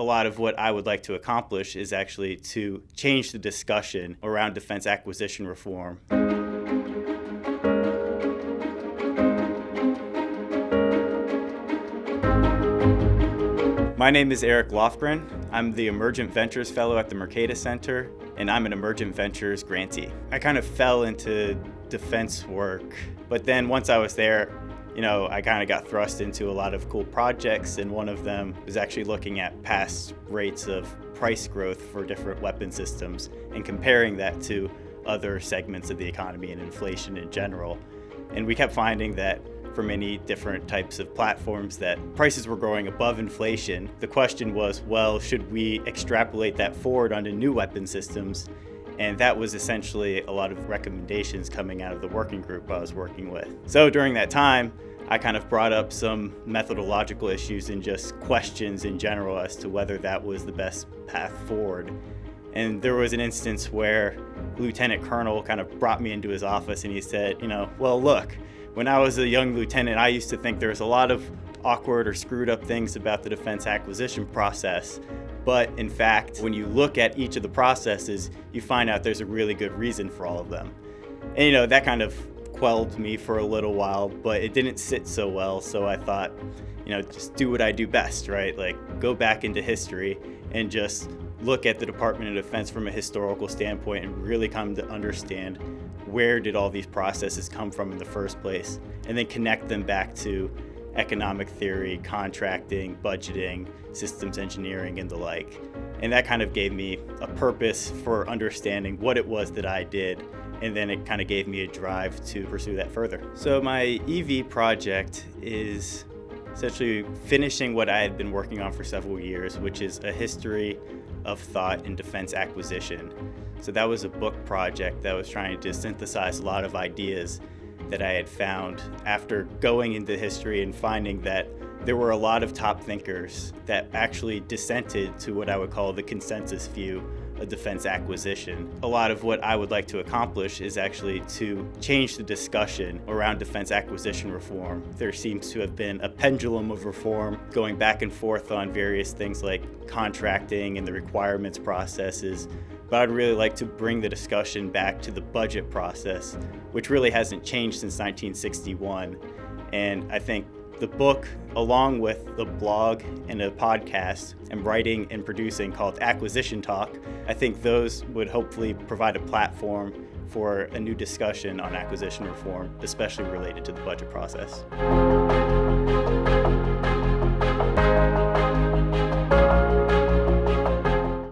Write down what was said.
a lot of what I would like to accomplish is actually to change the discussion around defense acquisition reform. My name is Eric Lofgren. I'm the Emergent Ventures Fellow at the Mercatus Center, and I'm an Emergent Ventures grantee. I kind of fell into defense work, but then once I was there, you know, I kind of got thrust into a lot of cool projects, and one of them was actually looking at past rates of price growth for different weapon systems and comparing that to other segments of the economy and inflation in general. And we kept finding that for many different types of platforms that prices were growing above inflation. The question was, well, should we extrapolate that forward onto new weapon systems? And that was essentially a lot of recommendations coming out of the working group I was working with. So during that time, I kind of brought up some methodological issues and just questions in general as to whether that was the best path forward. And there was an instance where Lieutenant Colonel kind of brought me into his office and he said, you know, well, look, when I was a young lieutenant, I used to think there was a lot of awkward or screwed up things about the defense acquisition process. But in fact, when you look at each of the processes, you find out there's a really good reason for all of them. And you know, that kind of quelled me for a little while, but it didn't sit so well. So I thought, you know, just do what I do best, right? Like go back into history and just look at the Department of Defense from a historical standpoint and really come to understand where did all these processes come from in the first place, and then connect them back to economic theory, contracting, budgeting, systems engineering, and the like. And that kind of gave me a purpose for understanding what it was that I did, and then it kind of gave me a drive to pursue that further. So my EV project is essentially finishing what I had been working on for several years, which is a history of thought in defense acquisition. So that was a book project that was trying to synthesize a lot of ideas that I had found after going into history and finding that there were a lot of top thinkers that actually dissented to what I would call the consensus view of defense acquisition. A lot of what I would like to accomplish is actually to change the discussion around defense acquisition reform. There seems to have been a pendulum of reform going back and forth on various things like contracting and the requirements processes, but I'd really like to bring the discussion back to the budget process, which really hasn't changed since 1961. And I think the book, along with the blog and a podcast, and writing and producing called Acquisition Talk, I think those would hopefully provide a platform for a new discussion on acquisition reform, especially related to the budget process.